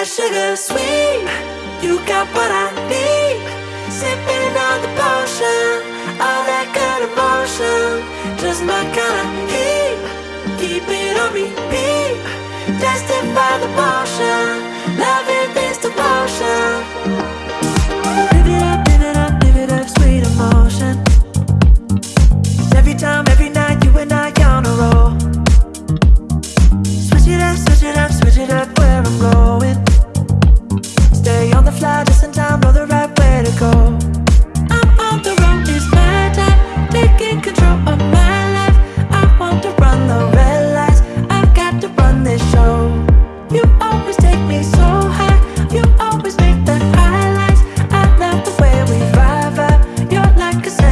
that sugar sweet. You got what I need. Sipping on the potion, all that good emotion. Just my kind of heat. Keep it on repeat. Tested by the motion. Loving this devotion. Live it up, live it up, live it up, sweet emotion. Every time, every night, you and I on a roll. Switch it up, switch it up, switch it up where I'm going. like a